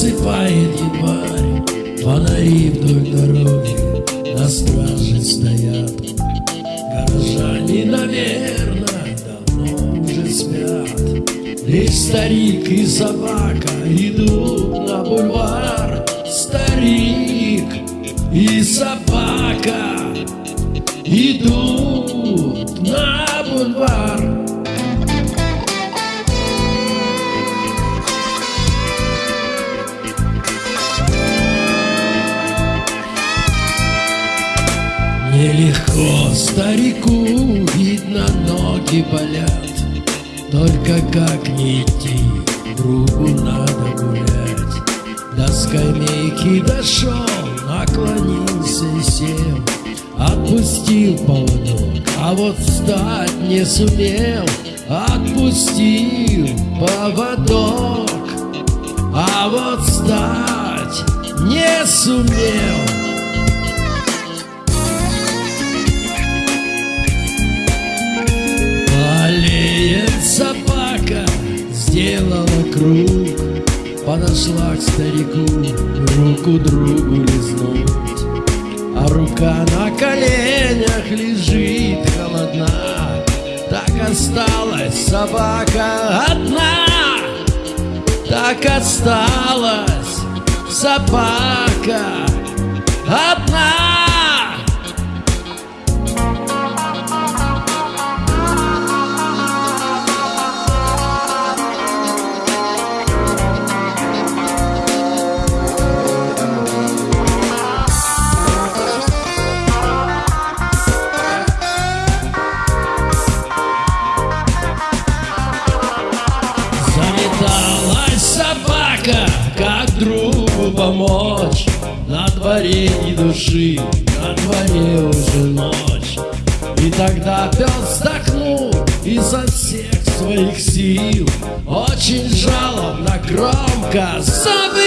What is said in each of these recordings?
Засыпает январь, фонари вдоль дороги На страже стоят. Горожане, наверное, давно уже спят. Лишь старик и собака идут на бульвар. Старик и собака идут на бульвар. Нелегко. Старику, видно, ноги болят. Только как не идти, другу надо гулять. До скамейки дошел, наклонился и сел. Отпустил поводок, а вот встать не сумел. Отпустил поводок, а вот встать не сумел Подошла к старику, руку другу лизнуть. А рука на коленях лежит холодна. Так осталась собака одна. Так осталась собака одна собака, как другу помочь? На дворе ни души, на дворе уже ночь. И тогда пес вздохнул изо всех своих сил Очень жалобно, громко забыл.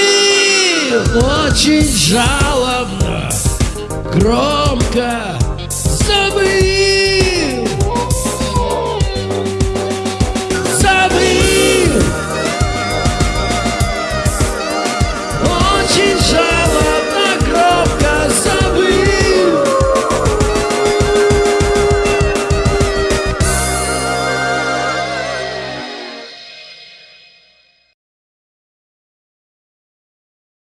Очень жалобно, громко